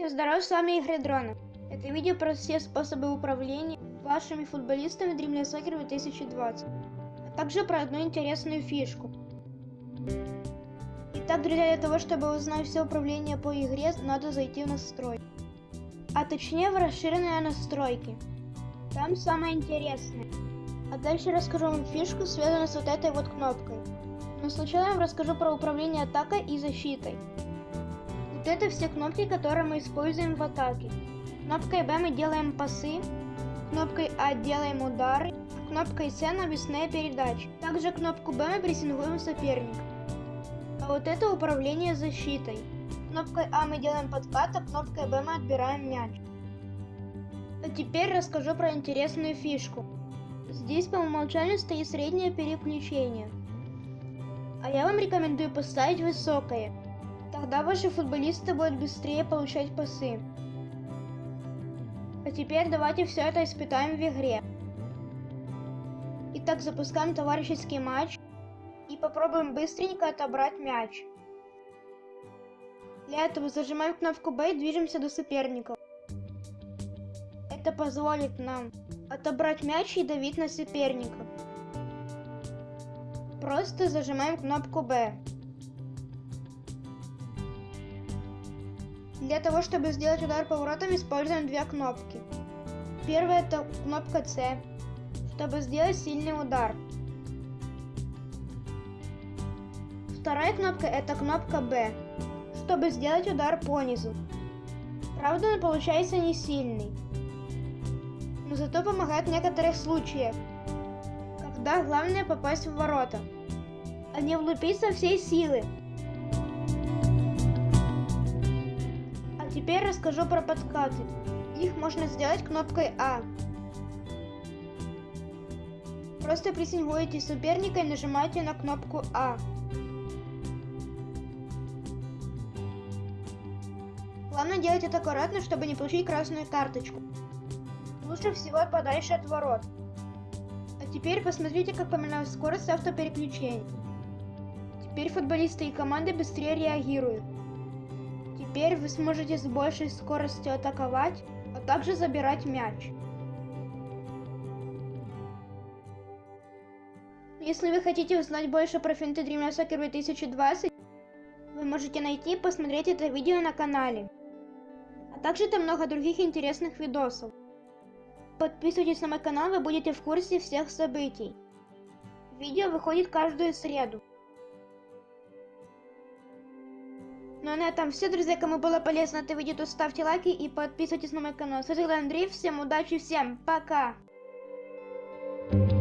Всем здоров, с вами Игорь Дронов. Это видео про все способы управления вашими футболистами Dreamland Soccer 2020, а также про одну интересную фишку. Итак, друзья, для того, чтобы узнать все управление по игре, надо зайти в настройки. А точнее в расширенные настройки. Там самое интересное. А дальше расскажу вам фишку, связанную с вот этой вот кнопкой. Но сначала я вам расскажу про управление атакой и защитой. Вот это все кнопки, которые мы используем в атаке. Кнопкой B мы делаем пасы, кнопкой А делаем удары, кнопкой С навесные передачи. Также кнопку B мы прессингуем соперника. А вот это управление защитой. Кнопкой А мы делаем подкат, а кнопкой B мы отбираем мяч. А теперь расскажу про интересную фишку. Здесь по умолчанию стоит среднее переключение. А я вам рекомендую поставить высокое. Тогда ваши футболисты будут быстрее получать пасы. А теперь давайте все это испытаем в игре. Итак, запускаем товарищеский матч и попробуем быстренько отобрать мяч. Для этого зажимаем кнопку B и движемся до соперников. Это позволит нам отобрать мяч и давить на соперника. Просто зажимаем кнопку B. Для того, чтобы сделать удар поворотом, используем две кнопки. Первая это кнопка C, чтобы сделать сильный удар. Вторая кнопка это кнопка B, чтобы сделать удар по низу. Правда, он получается не сильный, но зато помогает в некоторых случаях, когда главное попасть в ворота, а не влупить со всей силы. Теперь расскажу про подкаты. Их можно сделать кнопкой А. Просто прессингуете соперника и нажимаете на кнопку А. Главное делать это аккуратно, чтобы не получить красную карточку. Лучше всего подальше от ворот. А теперь посмотрите, как поменялась скорость автопереключения. Теперь футболисты и команды быстрее реагируют. Теперь вы сможете с большей скоростью атаковать, а также забирать мяч. Если вы хотите узнать больше про финты Dreamland Soccer 2020, вы можете найти и посмотреть это видео на канале. А также там много других интересных видосов. Подписывайтесь на мой канал, вы будете в курсе всех событий. Видео выходит каждую среду. Ну а на этом все, друзья. Кому было полезно это видео, то ставьте лайки и подписывайтесь на мой канал. С вами Андрей. Всем удачи, всем пока! thank you